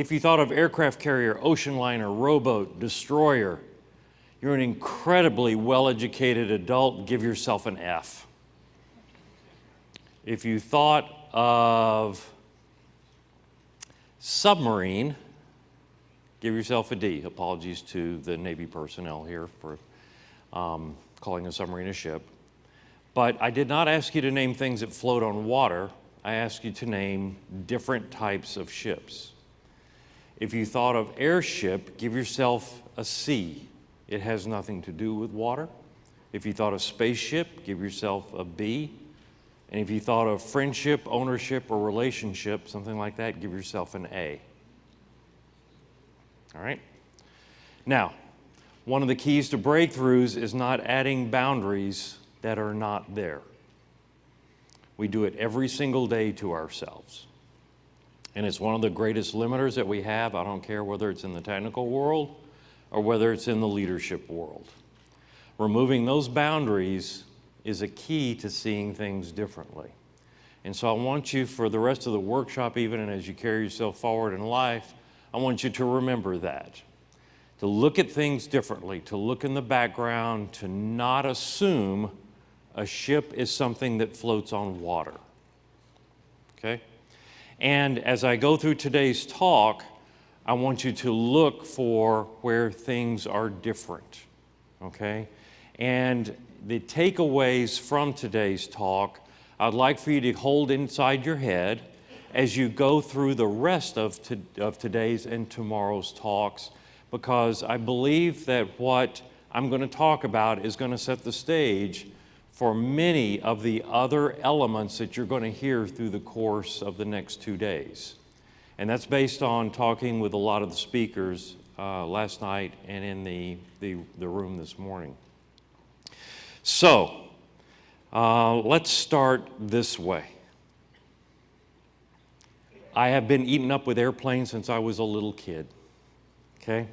If you thought of aircraft carrier, ocean liner, rowboat, destroyer, you're an incredibly well educated adult, give yourself an F. If you thought of submarine, give yourself a D. Apologies to the Navy personnel here for um, calling a submarine a ship. But I did not ask you to name things that float on water. I asked you to name different types of ships. If you thought of airship, give yourself a C. It has nothing to do with water. If you thought of spaceship, give yourself a B. And if you thought of friendship, ownership, or relationship, something like that, give yourself an A. All right? Now, one of the keys to breakthroughs is not adding boundaries that are not there. We do it every single day to ourselves. And it's one of the greatest limiters that we have. I don't care whether it's in the technical world or whether it's in the leadership world. Removing those boundaries is a key to seeing things differently. And so I want you for the rest of the workshop, even and as you carry yourself forward in life, I want you to remember that. To look at things differently, to look in the background, to not assume a ship is something that floats on water. Okay? And as I go through today's talk, I want you to look for where things are different. Okay? And the takeaways from today's talk, I'd like for you to hold inside your head as you go through the rest of, to, of today's and tomorrow's talks, because I believe that what I'm going to talk about is going to set the stage for many of the other elements that you're going to hear through the course of the next two days. And that's based on talking with a lot of the speakers uh, last night and in the, the, the room this morning. So, uh, let's start this way. I have been eaten up with airplanes since I was a little kid. Okay?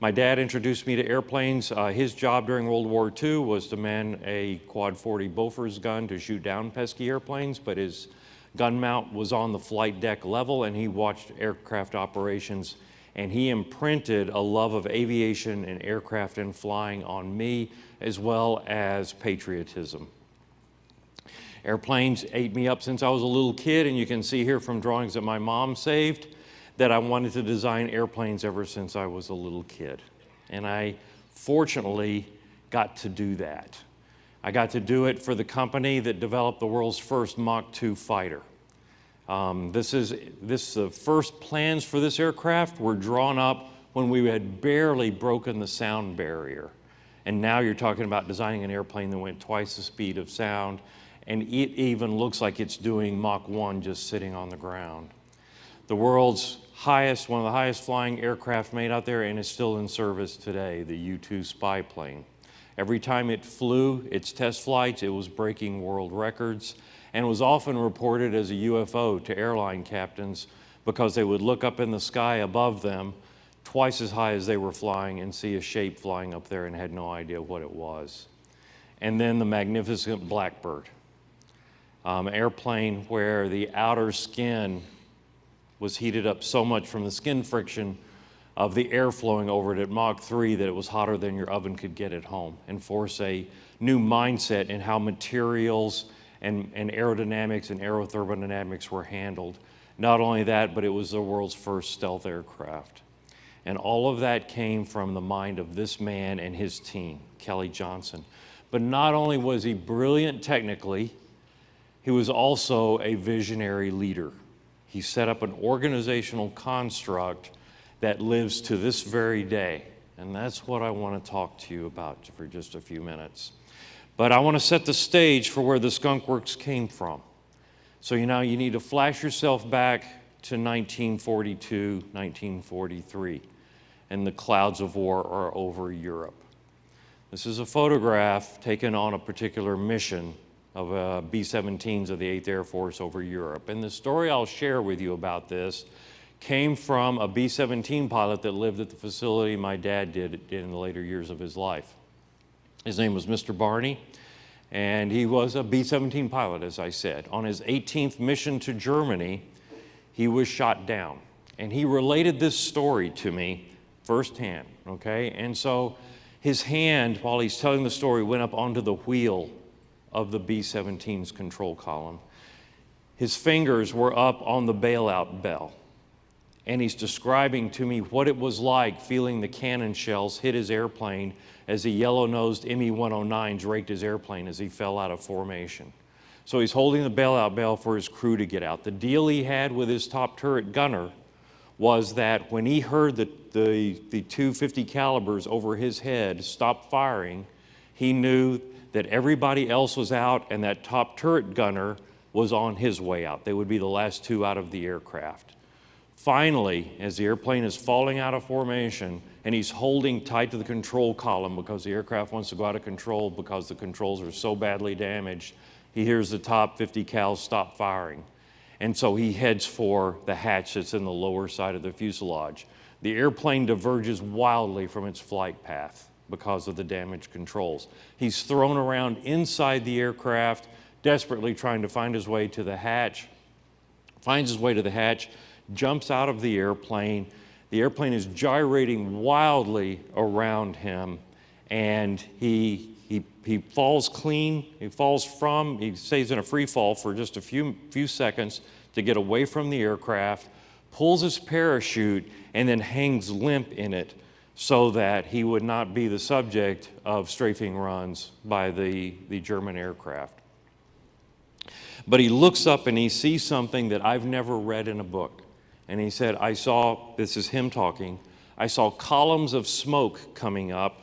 My dad introduced me to airplanes. Uh, his job during World War II was to man a Quad 40 Bofors gun to shoot down pesky airplanes, but his gun mount was on the flight deck level and he watched aircraft operations and he imprinted a love of aviation and aircraft and flying on me as well as patriotism. Airplanes ate me up since I was a little kid, and you can see here from drawings that my mom saved that I wanted to design airplanes ever since I was a little kid. And I fortunately got to do that. I got to do it for the company that developed the world's first Mach 2 fighter. Um, this is this the first plans for this aircraft were drawn up when we had barely broken the sound barrier. And now you're talking about designing an airplane that went twice the speed of sound, and it even looks like it's doing Mach 1 just sitting on the ground. The world's highest, one of the highest flying aircraft made out there, and is still in service today, the U-2 spy plane. Every time it flew its test flights, it was breaking world records and was often reported as a UFO to airline captains because they would look up in the sky above them twice as high as they were flying and see a shape flying up there and had no idea what it was. And then the magnificent Blackbird, um, airplane where the outer skin was heated up so much from the skin friction of the air flowing over it at Mach 3 that it was hotter than your oven could get at home and force a new mindset in how materials and, and aerodynamics and aerothermodynamics were handled. Not only that, but it was the world's first stealth aircraft. And all of that came from the mind of this man and his team, Kelly Johnson. But not only was he brilliant technically, he was also a visionary leader. He set up an organizational construct that lives to this very day. And that's what I want to talk to you about for just a few minutes. But I want to set the stage for where the Skunk Works came from. So you know you need to flash yourself back to 1942, 1943 and the clouds of war are over Europe. This is a photograph taken on a particular mission of uh, B-17s of the 8th Air Force over Europe. And the story I'll share with you about this came from a B-17 pilot that lived at the facility my dad did in the later years of his life. His name was Mr. Barney, and he was a B-17 pilot, as I said. On his 18th mission to Germany, he was shot down And he related this story to me firsthand, okay? And so his hand, while he's telling the story, went up onto the wheel of the B 17's control column. His fingers were up on the bailout bell. And he's describing to me what it was like feeling the cannon shells hit his airplane as the yellow nosed ME 109s raked his airplane as he fell out of formation. So he's holding the bailout bell for his crew to get out. The deal he had with his top turret gunner was that when he heard the, the, the 250 calibers over his head stop firing, he knew that everybody else was out and that top turret gunner was on his way out. They would be the last two out of the aircraft. Finally, as the airplane is falling out of formation and he's holding tight to the control column because the aircraft wants to go out of control because the controls are so badly damaged, he hears the top 50 cals stop firing. And so he heads for the hatch that's in the lower side of the fuselage. The airplane diverges wildly from its flight path because of the damage controls. He's thrown around inside the aircraft, desperately trying to find his way to the hatch, finds his way to the hatch, jumps out of the airplane. The airplane is gyrating wildly around him, and he he, he falls clean, he falls from, he stays in a free fall for just a few, few seconds to get away from the aircraft, pulls his parachute, and then hangs limp in it so that he would not be the subject of strafing runs by the, the German aircraft. But he looks up and he sees something that I've never read in a book. And he said, I saw, this is him talking, I saw columns of smoke coming up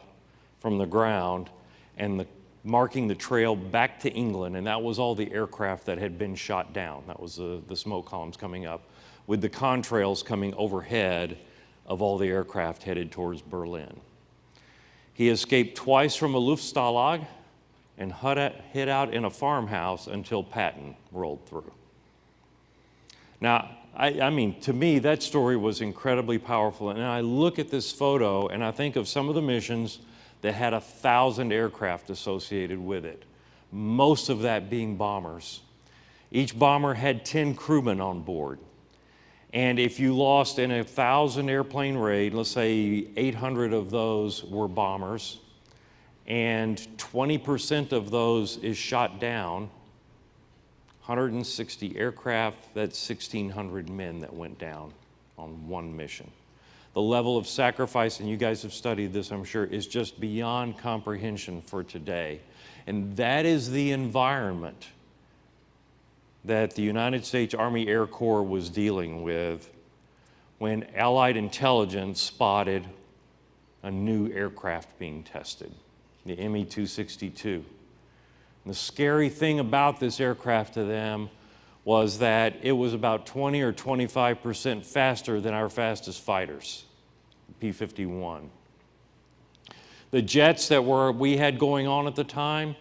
from the ground and the, marking the trail back to England, and that was all the aircraft that had been shot down. That was the, the smoke columns coming up, with the contrails coming overhead of all the aircraft headed towards Berlin. He escaped twice from a Luftstalag and hid out in a farmhouse until Patton rolled through. Now, I, I, mean, to me, that story was incredibly powerful. And I look at this photo and I think of some of the missions that had a thousand aircraft associated with it, most of that being bombers. Each bomber had 10 crewmen on board. And if you lost in a thousand airplane raid, let's say 800 of those were bombers, and 20% of those is shot down, 160 aircraft, that's 1,600 men that went down on one mission. The level of sacrifice, and you guys have studied this, I'm sure, is just beyond comprehension for today. And that is the environment that the United States Army Air Corps was dealing with when Allied intelligence spotted a new aircraft being tested, the ME 262. The scary thing about this aircraft to them was that it was about 20 or 25% faster than our fastest fighters, P-51. The jets that were, we had going on at the time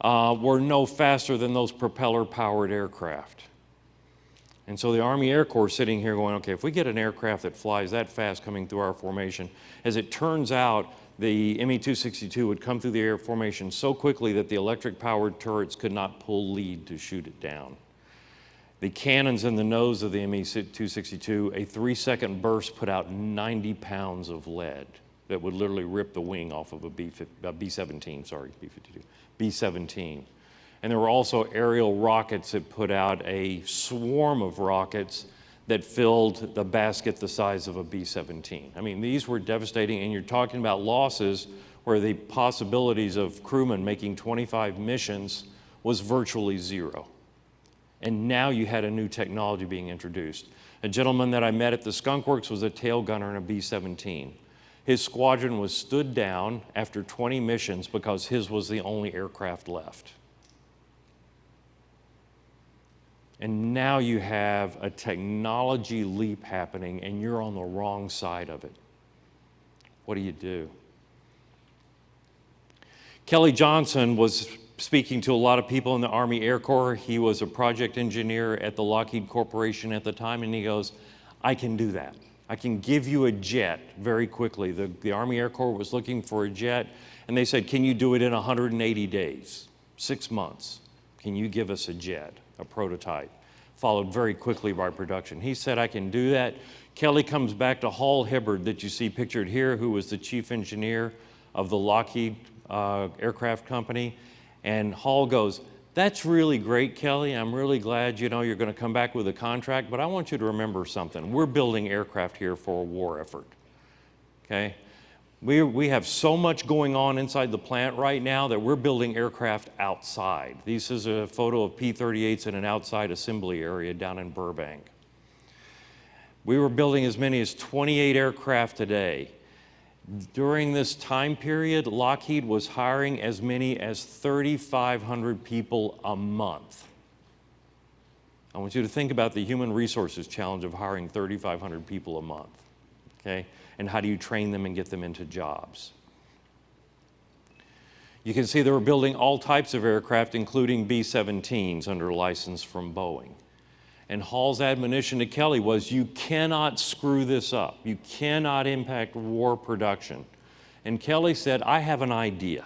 uh, were no faster than those propeller-powered aircraft. And so the Army Air Corps sitting here going, okay, if we get an aircraft that flies that fast coming through our formation, as it turns out, the ME-262 would come through the air formation so quickly that the electric-powered turrets could not pull lead to shoot it down. The cannons in the nose of the ME-262, a three-second burst put out 90 pounds of lead that would literally rip the wing off of a B-17, sorry, B-52, B-17. And there were also aerial rockets that put out a swarm of rockets that filled the basket the size of a B-17. I mean, these were devastating, and you're talking about losses where the possibilities of crewmen making 25 missions was virtually zero. And now you had a new technology being introduced. A gentleman that I met at the Skunk Works was a tail gunner in a B-17. His squadron was stood down after 20 missions because his was the only aircraft left. And now you have a technology leap happening and you're on the wrong side of it. What do you do? Kelly Johnson was speaking to a lot of people in the Army Air Corps. He was a project engineer at the Lockheed Corporation at the time, and he goes, I can do that. I can give you a jet very quickly. The, the Army Air Corps was looking for a jet, and they said, Can you do it in 180 days? Six months. Can you give us a jet, a prototype? Followed very quickly by production. He said, I can do that. Kelly comes back to Hall Hibbard that you see pictured here, who was the chief engineer of the Lockheed uh, Aircraft Company. And Hall goes, that's really great, Kelly. I'm really glad, you know, you're going to come back with a contract, but I want you to remember something. We're building aircraft here for a war effort, okay? We, we have so much going on inside the plant right now that we're building aircraft outside. This is a photo of P-38s in an outside assembly area down in Burbank. We were building as many as 28 aircraft a day. During this time period, Lockheed was hiring as many as 3,500 people a month. I want you to think about the human resources challenge of hiring 3,500 people a month, okay? And how do you train them and get them into jobs? You can see they were building all types of aircraft, including B-17s under license from Boeing. And Hall's admonition to Kelly was, you cannot screw this up. You cannot impact war production. And Kelly said, I have an idea.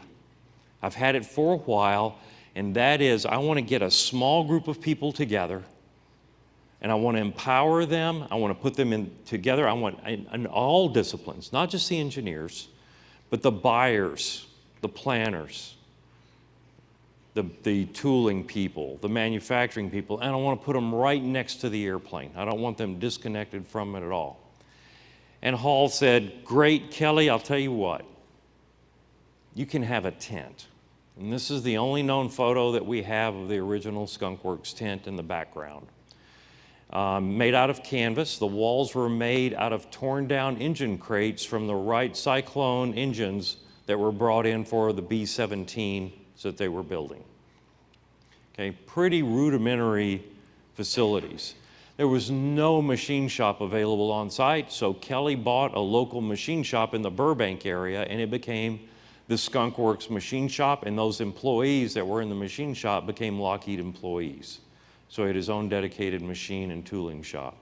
I've had it for a while, and that is I want to get a small group of people together, and I want to empower them. I want to put them in together. I want in, in all disciplines, not just the engineers, but the buyers, the planners, the, the tooling people, the manufacturing people, and I want to put them right next to the airplane. I don't want them disconnected from it at all. And Hall said, Great, Kelly, I'll tell you what, you can have a tent. And this is the only known photo that we have of the original Skunkworks tent in the background. Um, made out of canvas. The walls were made out of torn down engine crates from the Wright Cyclone engines that were brought in for the B-17 that they were building. Okay, pretty rudimentary facilities. There was no machine shop available on site, so Kelly bought a local machine shop in the Burbank area and it became the Skunk Works machine shop and those employees that were in the machine shop became Lockheed employees. So he had his own dedicated machine and tooling shop.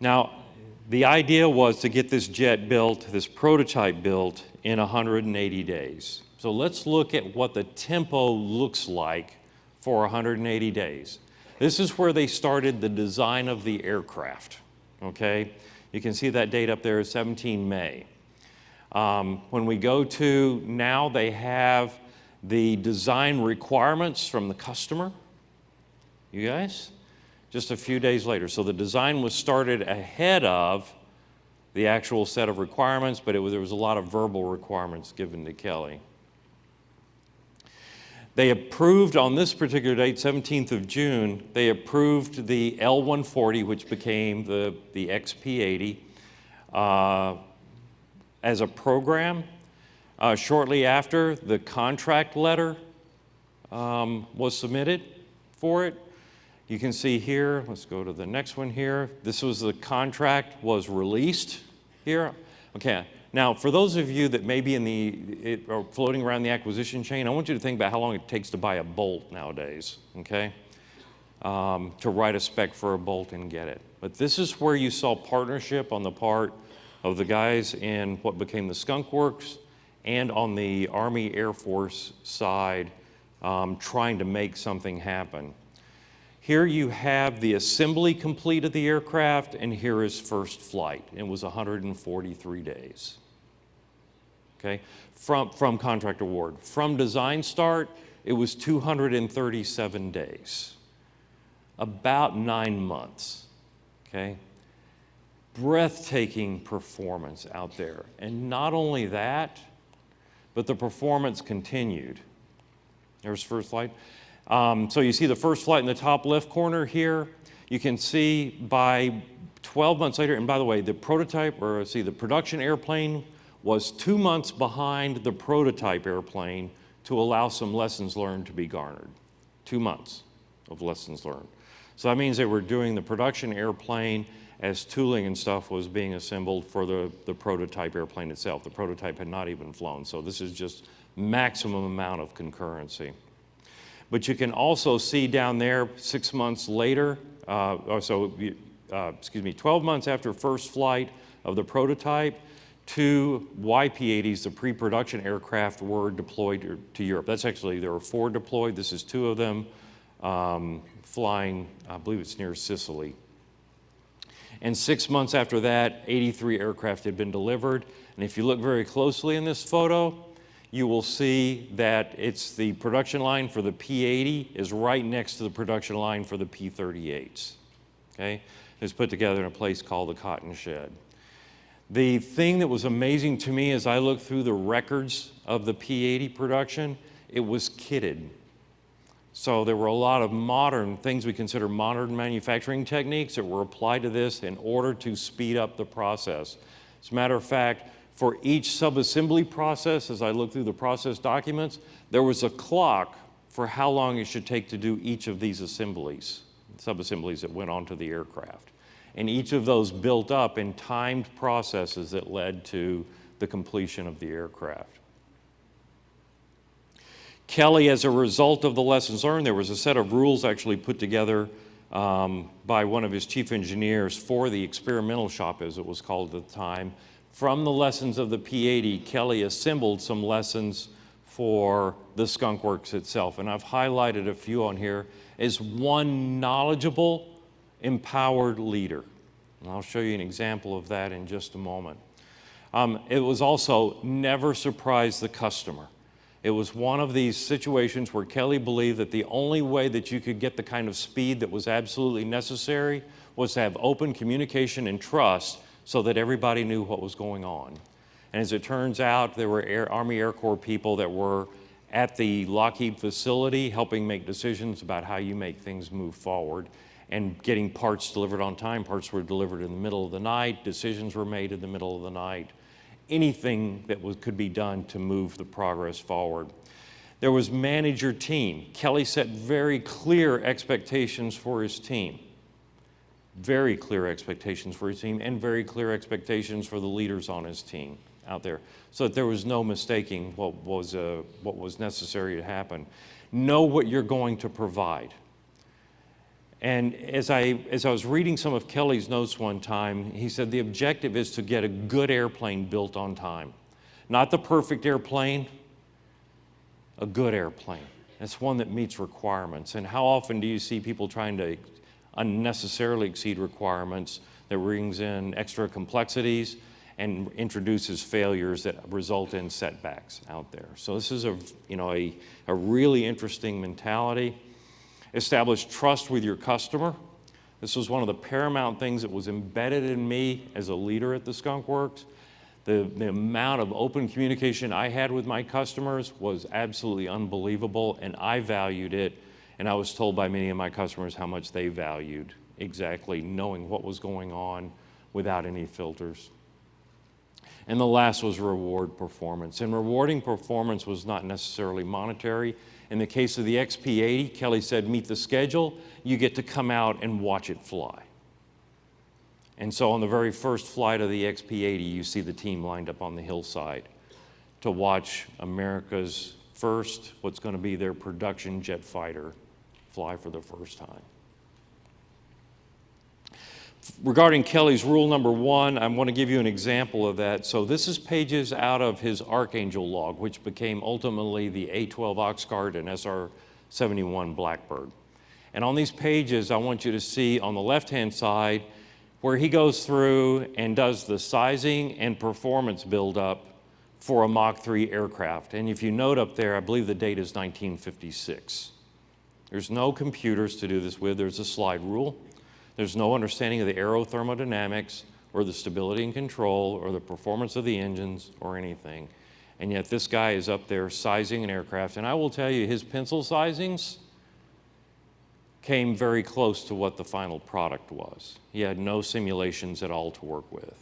Now, the idea was to get this jet built, this prototype built, in 180 days. So let's look at what the tempo looks like for 180 days. This is where they started the design of the aircraft, okay? You can see that date up there, 17 May. Um, when we go to now, they have the design requirements from the customer. You guys? Just a few days later. So the design was started ahead of the actual set of requirements, but was, there was a lot of verbal requirements given to Kelly. They approved on this particular date, 17th of June, they approved the L140, which became the, the XP80, uh, as a program. Uh, shortly after, the contract letter um, was submitted for it. You can see here, let's go to the next one here. This was the contract was released here. Okay, now for those of you that may be in the, it, or floating around the acquisition chain, I want you to think about how long it takes to buy a bolt nowadays, okay? Um, to write a spec for a bolt and get it. But this is where you saw partnership on the part of the guys in what became the Skunk Works and on the Army Air Force side um, trying to make something happen. Here you have the assembly complete of the aircraft, and here is first flight. It was 143 days. Okay, from, from contract award. From design start, it was 237 days. About nine months. Okay, breathtaking performance out there. And not only that, but the performance continued. There's first flight. Um, so you see the first flight in the top left corner here. You can see by 12 months later, and by the way, the prototype, or see, the production airplane was two months behind the prototype airplane to allow some lessons learned to be garnered. Two months of lessons learned. So that means they were doing the production airplane as tooling and stuff was being assembled for the, the prototype airplane itself. The prototype had not even flown, so this is just maximum amount of concurrency. But you can also see down there six months later, uh, or so, uh, excuse me, 12 months after first flight of the prototype, two YP-80s, the pre-production aircraft, were deployed to Europe. That's actually, there were four deployed. This is two of them um, flying, I believe it's near Sicily And six months after that, 83 aircraft had been delivered. And if you look very closely in this photo, you will see that it's the production line for the P-80 is right next to the production line for the P-38s. Okay? It's put together in a place called the Cotton Shed. The thing that was amazing to me as I looked through the records of the P-80 production, it was kitted. So there were a lot of modern things we consider modern manufacturing techniques that were applied to this in order to speed up the process. As a matter of fact, for each subassembly process, as I looked through the process documents, there was a clock for how long it should take to do each of these assemblies, subassemblies that went onto the aircraft. And each of those built up in timed processes that led to the completion of the aircraft. Kelly, as a result of the lessons learned, there was a set of rules actually put together um, by one of his chief engineers for the experimental shop, as it was called at the time. From the lessons of the P-80, Kelly assembled some lessons for the Skunk Works itself. And I've highlighted a few on here as one knowledgeable empowered leader. And I'll show you an example of that in just a moment. Um, it was also never surprise the customer. It was one of these situations where Kelly believed that the only way that you could get the kind of speed that was absolutely necessary was to have open communication and trust so that everybody knew what was going on. And as it turns out, there were Air, Army Air Corps people that were at the Lockheed facility helping make decisions about how you make things move forward and getting parts delivered on time. Parts were delivered in the middle of the night, decisions were made in the middle of the night. Anything that was, could be done to move the progress forward. There was manager team. Kelly set very clear expectations for his team. Very clear expectations for his team and very clear expectations for the leaders on his team out there so that there was no mistaking what was, uh, what was necessary to happen. Know what you're going to provide. And as I, as I was reading some of Kelly's notes one time, he said the objective is to get a good airplane built on time. Not the perfect airplane, a good airplane. It's one that meets requirements. And how often do you see people trying to unnecessarily exceed requirements that brings in extra complexities and introduces failures that result in setbacks out there. So this is a, you know, a, a really interesting mentality. Establish trust with your customer. This was one of the paramount things that was embedded in me as a leader at the Skunk Works. The, the amount of open communication I had with my customers was absolutely unbelievable, and I valued it. And I was told by many of my customers how much they valued exactly knowing what was going on without any filters. And the last was reward performance. And rewarding performance was not necessarily monetary. In the case of the XP80, Kelly said, meet the schedule, you get to come out and watch it fly. And so on the very first flight of the XP80, you see the team lined up on the hillside to watch America's first, what's going to be their production jet fighter, fly for the first time regarding Kelly's rule number one, I want to give you an example of that. So this is pages out of his Archangel log, which became ultimately the A-12 Oxcart and SR-71 Blackbird. And on these pages, I want you to see on the left-hand side where he goes through and does the sizing and performance buildup for a Mach 3 aircraft. And if you note up there, I believe the date is 1956. There's no computers to do this with. There's a slide rule. There's no understanding of the aerothermodynamics or the stability and control or the performance of the engines or anything. And yet this guy is up there sizing an aircraft. And I will tell you, his pencil sizings came very close to what the final product was. He had no simulations at all to work with.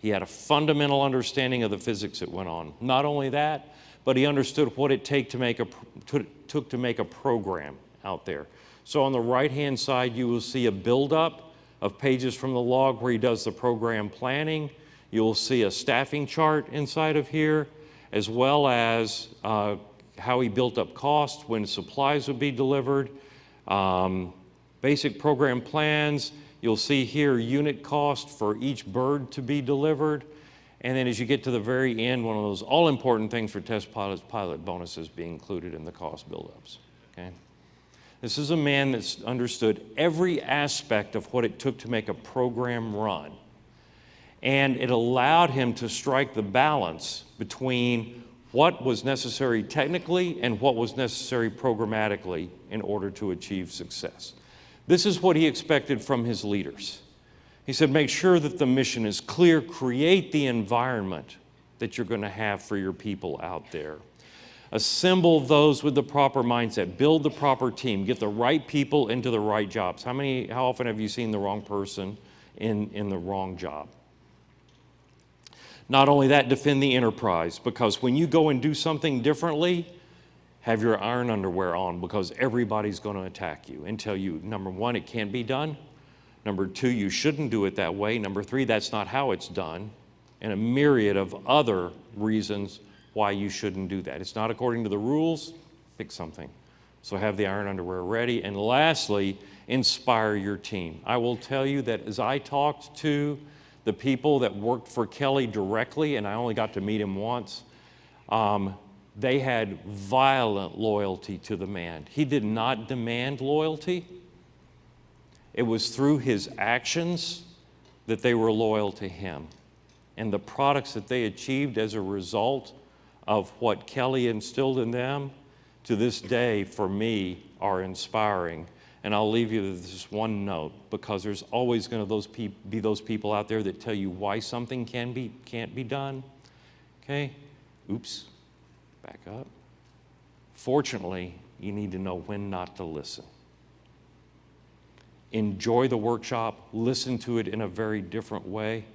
He had a fundamental understanding of the physics that went on. Not only that, but he understood what it take to make a, took to make a program out there. So on the right-hand side, you will see a buildup of pages from the log where he does the program planning. You'll see a staffing chart inside of here, as well as uh, how he built up costs, when supplies would be delivered, um, basic program plans. You'll see here unit cost for each bird to be delivered. And then as you get to the very end, one of those all-important things for test pilots, pilot bonuses be included in the cost buildups, okay? This is a man that's understood every aspect of what it took to make a program run. And it allowed him to strike the balance between what was necessary technically and what was necessary programmatically in order to achieve success. This is what he expected from his leaders. He said, make sure that the mission is clear, create the environment that you're going to have for your people out there. Assemble those with the proper mindset, build the proper team, get the right people into the right jobs. How many, how often have you seen the wrong person in, in the wrong job? Not only that, defend the enterprise because when you go and do something differently, have your iron underwear on because everybody's going to attack you and tell you, number one, it can't be done. Number two, you shouldn't do it that way. Number three, that's not how it's done. And a myriad of other reasons why you shouldn't do that. It's not according to the rules, pick something. So have the iron underwear ready. And lastly, inspire your team. I will tell you that as I talked to the people that worked for Kelly directly, and I only got to meet him once, um, they had violent loyalty to the man. He did not demand loyalty. It was through his actions that they were loyal to him. And the products that they achieved as a result of what Kelly instilled in them to this day, for me, are inspiring. And I'll leave you with this one note because there's always going to those be those people out there that tell you why something can be, can't be done. Okay? Oops. Back up. Fortunately, you need to know when not to listen. Enjoy the workshop, listen to it in a very different way.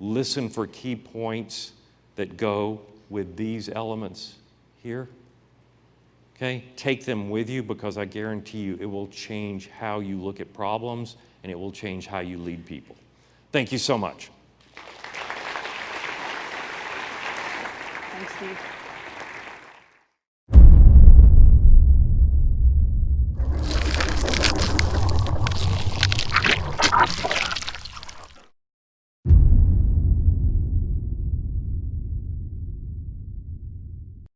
Listen for key points that go with these elements here. Okay? Take them with you because I guarantee you it will change how you look at problems and it will change how you lead people. Thank you so much. Thanks, Steve.